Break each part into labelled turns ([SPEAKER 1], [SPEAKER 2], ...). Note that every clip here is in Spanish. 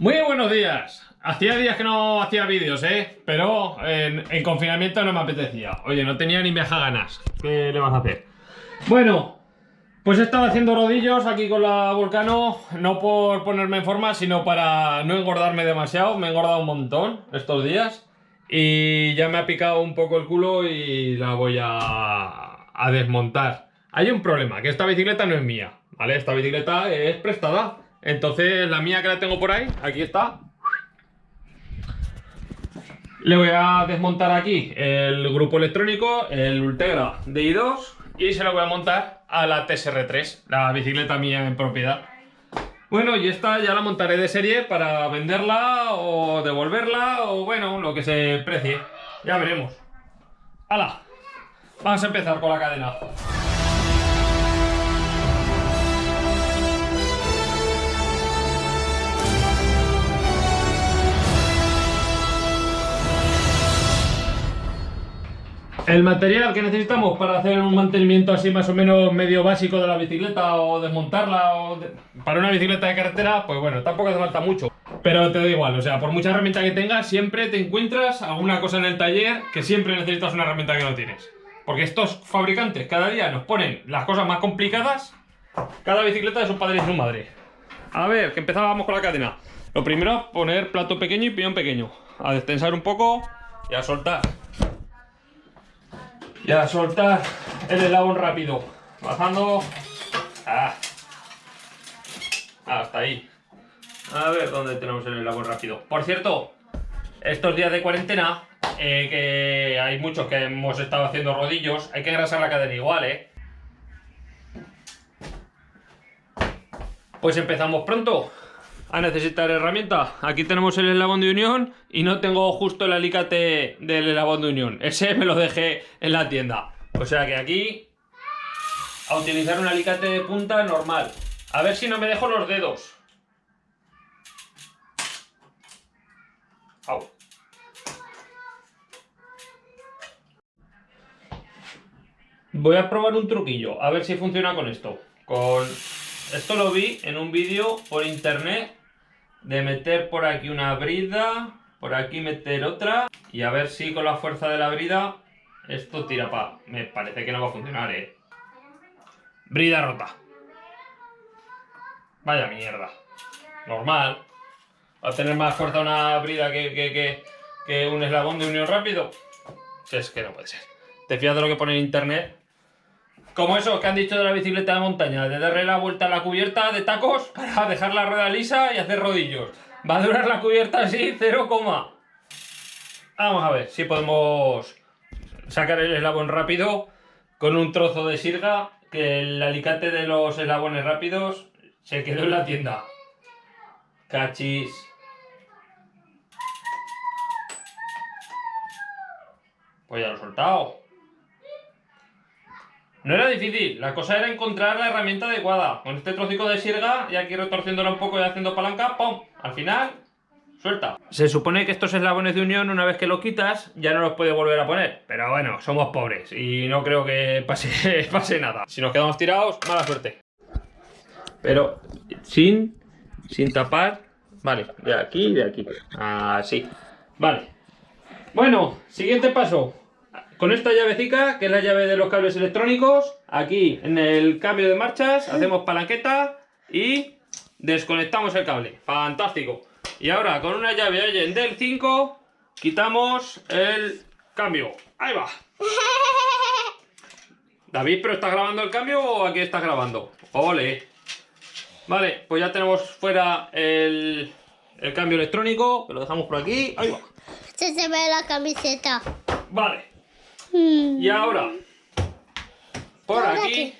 [SPEAKER 1] Muy buenos días. Hacía días que no hacía vídeos, ¿eh? Pero en, en confinamiento no me apetecía. Oye, no tenía ni meja ganas. ¿Qué le vas a hacer? Bueno, pues he estado haciendo rodillos aquí con la Volcano, no por ponerme en forma, sino para no engordarme demasiado. Me he engordado un montón estos días y ya me ha picado un poco el culo y la voy a desmontar. Hay un problema, que esta bicicleta no es mía, ¿vale? Esta bicicleta es prestada. Entonces la mía que la tengo por ahí, aquí está. Le voy a desmontar aquí el grupo electrónico, el Ultegra DI2 y se lo voy a montar a la TSR3, la bicicleta mía en propiedad. Bueno, y esta ya la montaré de serie para venderla o devolverla o bueno, lo que se precie. Ya veremos. ¡Hala! Vamos a empezar con la cadena. El material que necesitamos para hacer un mantenimiento así más o menos medio básico de la bicicleta o desmontarla o de- para una bicicleta de carretera, pues bueno, tampoco hace falta mucho. Pero te da igual, o sea, por mucha herramienta que tengas, siempre te encuentras alguna cosa en el taller que siempre necesitas una herramienta que no tienes. Porque estos fabricantes cada día nos ponen las cosas más complicadas, cada bicicleta de su padre y su madre. A ver, que empezábamos con la cadena. Lo primero, poner plato pequeño y piñón pequeño. A destensar un poco y a soltar. Y a soltar el eslabón rápido. Bajando. Ah. Hasta ahí. A ver dónde tenemos el eslabón rápido. Por cierto, estos días de cuarentena, eh, que hay muchos que hemos estado haciendo rodillos, hay que engrasar la cadena igual, ¿eh? Pues empezamos pronto a necesitar herramienta. Aquí tenemos el eslabón de unión y no tengo justo el alicate del eslabón de unión. Ese me lo dejé en la tienda. O sea que aquí a utilizar un alicate de punta normal. A ver si no me dejo los dedos. Voy a probar un truquillo, a ver si funciona con esto. Con esto lo vi en un vídeo por internet de meter por aquí una brida, por aquí meter otra y a ver si con la fuerza de la brida esto tira para... Me parece que no va a funcionar, eh. Brida rota. Vaya mierda. Normal. Va a tener más fuerza una brida que, que, que, un eslabón de unión rápido. Es que no puede ser. Te fías de lo que pone en internet como eso que han dicho de la bicicleta de montaña, de darle la vuelta a la cubierta de tacos para dejar la rueda lisa y hacer rodillos. Va a durar la cubierta así, 0, Vamos a ver si podemos sacar el eslabón rápido con un trozo de sirga que el alicate de los eslabones rápidos se quedó en la tienda. Cachis. Pues ya lo he soltado. No era difícil, la cosa era encontrar la herramienta adecuada. Con este trocico de sirga y aquí retorciéndola un poco y haciendo palanca, ¡pum! Al final, suelta. Se supone que estos eslabones de unión, una vez que los quitas, ya no los puedes volver a poner. Pero bueno, somos pobres y no creo que pase, pase nada. Si nos quedamos tirados, mala suerte. Pero sin, sin tapar. Vale, de aquí y de aquí. Así. Vale. Bueno, siguiente paso con esta llavecica, que es la llave de los cables electrónicos, aquí en el cambio de marchas, hacemos palanqueta y desconectamos el cable. Fantástico. Y ahora con una llave Allen del 5, quitamos el cambio. Ahí va. David, ¿pero estás grabando el cambio o aquí estás grabando? Ole. Vale, pues ya tenemos fuera el, el cambio electrónico, que lo dejamos por aquí. Ahí va.
[SPEAKER 2] Se se ve la camiseta.
[SPEAKER 1] Vale.
[SPEAKER 2] Mm.
[SPEAKER 1] Y ahora, por
[SPEAKER 2] ¿Ahora
[SPEAKER 1] aquí,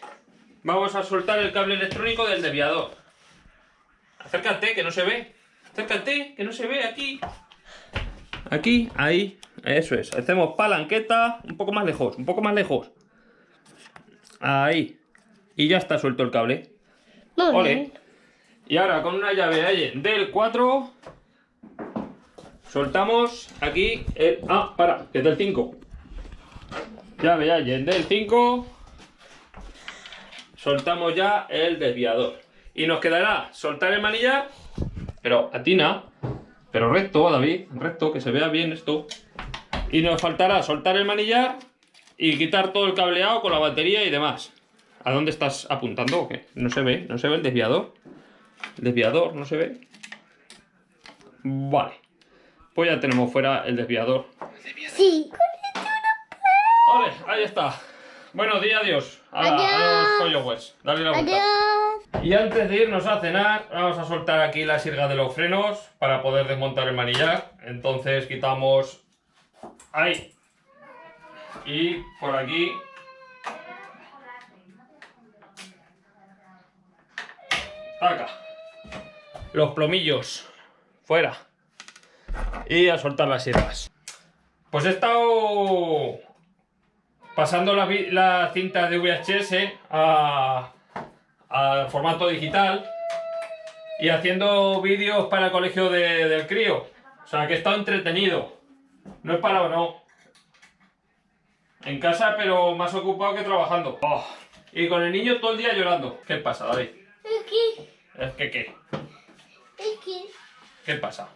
[SPEAKER 1] vamos a soltar el cable electrónico del desviador. Acércate, que no se ve. Acércate, que no se ve aquí. Aquí, ahí. Eso es. Hacemos palanqueta. Un poco más lejos, un poco más lejos. Ahí. Y ya está suelto el cable. Ole. Y ahora con una llave del 4 soltamos aquí el... Ah, para, que es del 5. Llave Allen del 5. Soltamos ya el desviador. Y nos quedará soltar el manillar, pero atina, Pero recto, David, recto, que se vea bien esto. Y nos faltará soltar el manillar y quitar todo el cableado con la batería y demás. ¿A dónde estás apuntando qué? No se ve, no se ve el desviador. El desviador, no se ve. Vale. Pues ya tenemos fuera el desviador.
[SPEAKER 2] Sí.
[SPEAKER 1] Vale, ahí está. Bueno, di adiós a,
[SPEAKER 2] Adiós.
[SPEAKER 1] los followers. Dale la vuelta.
[SPEAKER 2] Adiós.
[SPEAKER 1] Y antes de irnos a cenar, vamos a soltar aquí la sirga de los frenos para poder desmontar el manillar. Entonces quitamos ahí y por aquí. Acá. Los plomillos fuera. Y a soltar las sirgas. Pues he estado pasando las vi- las cintas de VHS a, formato digital y haciendo vídeos para el colegio de- del crío. O sea, que he estado entretenido. No he parado, no. En casa, pero más ocupado que trabajando. Oh, Y con el niño todo el día llorando. ¿Qué pasa, David?
[SPEAKER 2] Aquí.
[SPEAKER 1] ¿Es que qué?
[SPEAKER 2] Aquí.
[SPEAKER 1] ¿Qué pasa?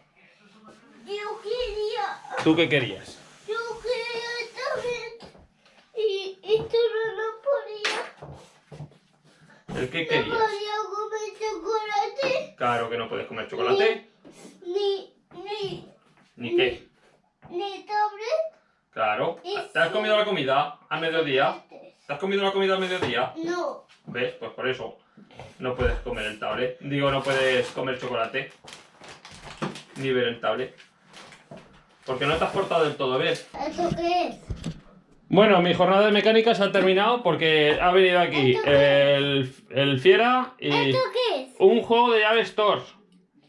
[SPEAKER 2] Yo quería.
[SPEAKER 1] ¿Tú qué querías?
[SPEAKER 2] Yo quería esta vez. Y, y tú no lo podías.
[SPEAKER 1] ¿El qué
[SPEAKER 2] No
[SPEAKER 1] querías?
[SPEAKER 2] podía comer chocolate.
[SPEAKER 1] Claro que no puedes comer chocolate.
[SPEAKER 2] Ni. Ni.
[SPEAKER 1] ¿Ni qué?
[SPEAKER 2] Ni tablet.
[SPEAKER 1] Claro. ¿Te has comido la comida a mediodía? ¿Te has comido la comida a mediodía?
[SPEAKER 2] No.
[SPEAKER 1] ¿Ves? Pues por eso no puedes comer el tablet. Digo, no puedes comer chocolate. Ni ver el tablet. Porque no te has portado del todo bien.
[SPEAKER 2] ¿Eso qué es?
[SPEAKER 1] Bueno, mi jornada de mecánica se ha terminado porque ha venido aquí el, el Fiera y
[SPEAKER 2] ¿Esto qué es?
[SPEAKER 1] un juego de llave Stores.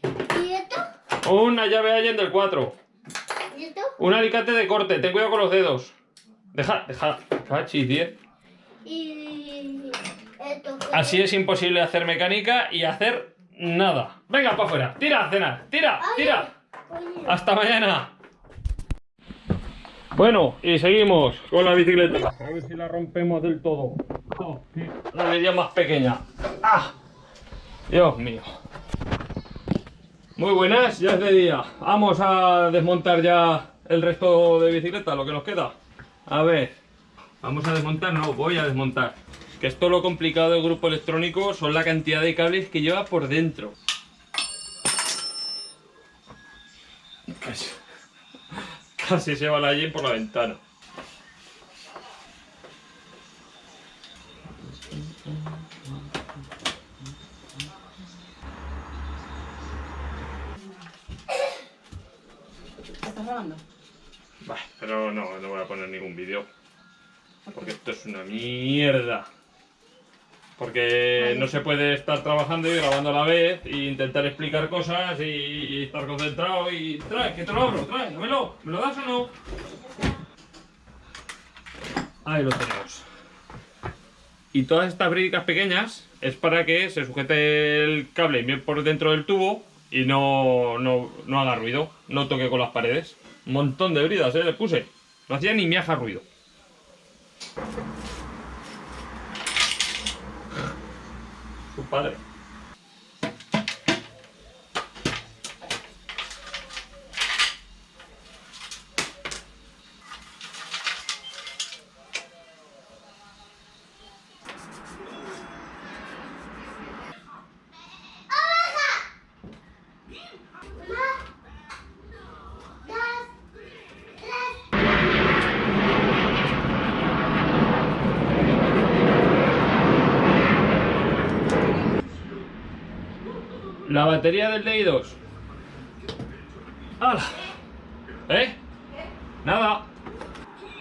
[SPEAKER 2] ¿Y esto?
[SPEAKER 1] Una llave Allen del 4.
[SPEAKER 2] ¿Y esto?
[SPEAKER 1] Un alicate de corte. Ten cuidado con los dedos. Deja, deja. Cachis, 10.
[SPEAKER 2] ¿Y esto qué
[SPEAKER 1] Así es imposible hacer mecánica y hacer nada. Venga, para afuera. Tira a cenar. Tira, tira.
[SPEAKER 2] Oye.
[SPEAKER 1] Hasta mañana. Bueno, y seguimos con la bicicleta. A ver si la rompemos del todo. Oh, La medida más pequeña. ¡Ah! Dios mío. Muy buenas, ya es de día. Vamos a desmontar ya el resto de bicicleta, lo que nos queda. A ver. Vamos a desmontar, no, voy a desmontar. Que esto lo complicado del grupo electrónico son la cantidad de cables que lleva por dentro. Casi, casi se va la Jen por la ventana.
[SPEAKER 3] ¿Estás grabando?
[SPEAKER 1] Bah, pero no, no voy a poner ningún vídeo. Porque esto es una mierda. Porque no se puede estar trabajando y grabando a la vez e intentar explicar cosas y, y estar concentrado y... Trae, que te lo abro, trae, dámelo. ¿Me lo das o no? Ahí lo tenemos. Y todas estas brídicas pequeñas es para que se sujete el cable bien por dentro del tubo y no, no, no haga ruido, no toque con las paredes. Un montón de bridas, ¿eh? Le puse. No hacía ni miaja ruido. Su padre. La batería del DI2. ¡Hala! ¿Eh? Nada.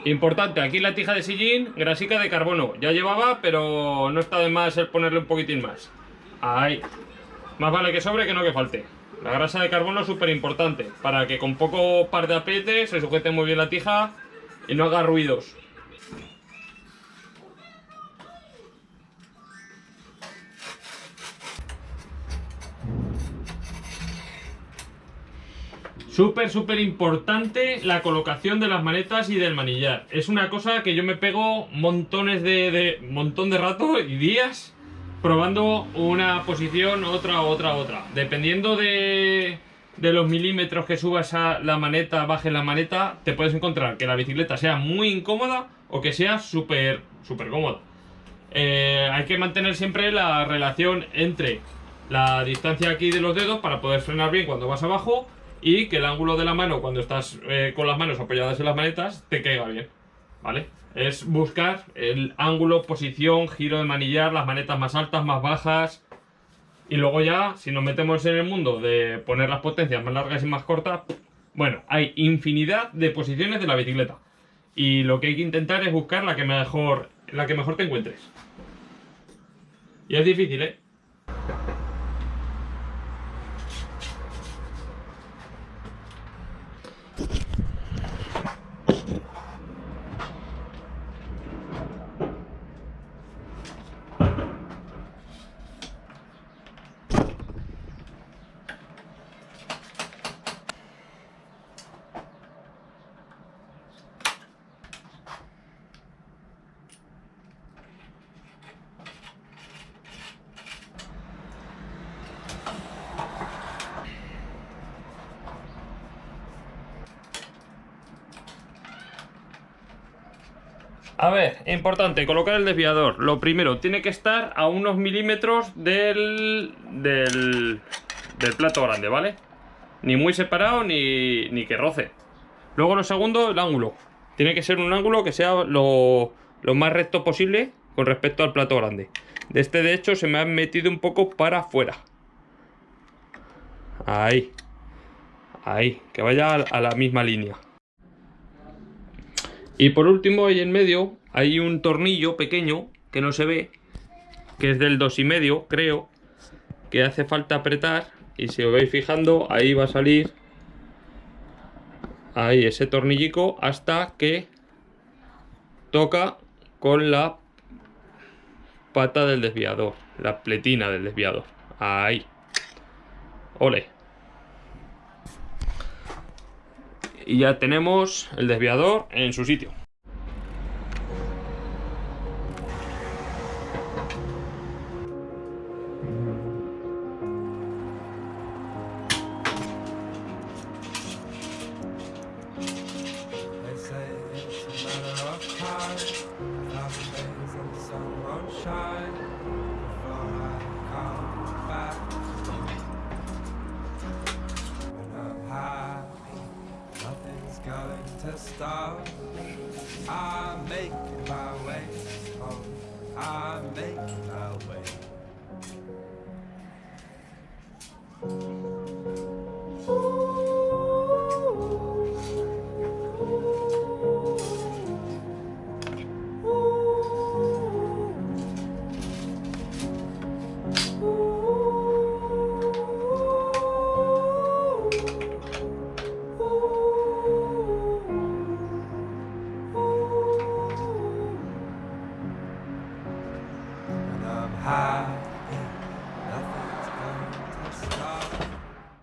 [SPEAKER 1] Importante, aquí la tija de sillín, grasica de carbono. Ya llevaba, pero no está de más el ponerle un poquitín más. Ahí. Más vale que sobre que no que falte. La grasa de carbono es súper importante, para que con poco par de apriete se sujete muy bien la tija y no haga ruidos. Súper, súper importante la colocación de las manetas y del manillar. Es una cosa que yo me pego montones de, de montón de rato y días probando una posición, otra, otra, otra. Dependiendo de, de los milímetros que subas a la maneta, bajes la maneta, te puedes encontrar que la bicicleta sea muy incómoda o que sea súper, súper cómoda. Eh, hay que mantener siempre la relación entre la distancia aquí de los dedos para poder frenar bien cuando vas abajo y que el ángulo de la mano cuando estás eh, con las manos apoyadas en las manetas te caiga bien, ¿vale? Es buscar el ángulo, posición, giro de manillar, las manetas más altas, más bajas, y luego ya, si nos metemos en el mundo de poner las potencias más largas y más cortas, bueno, hay infinidad de posiciones de la bicicleta. Y lo que hay que intentar es buscar la que mejor, la que mejor te encuentres. Y es difícil, ¿eh? A ver, importante, colocar el desviador. Lo primero, tiene que estar a unos milímetros del, del, plato grande, ¿vale? Ni muy separado ni, ni que roce. Luego lo segundo, el ángulo. Tiene que ser un ángulo que sea lo, lo más recto posible con respecto al plato grande. De este, de hecho, se me ha metido un poco para afuera. Ahí. Ahí, que vaya a la misma línea. Y por último, ahí en medio hay un tornillo pequeño que no se ve, que es del dos y medio, creo, que hace falta apretar. Y si os vais fijando, ahí va a salir ahí ese tornillico hasta que toca con la pata del desviador, la pletina del desviador. Ahí. Ole. Y ya tenemos el desviador en su sitio.
[SPEAKER 3] I make my way home. I
[SPEAKER 2] make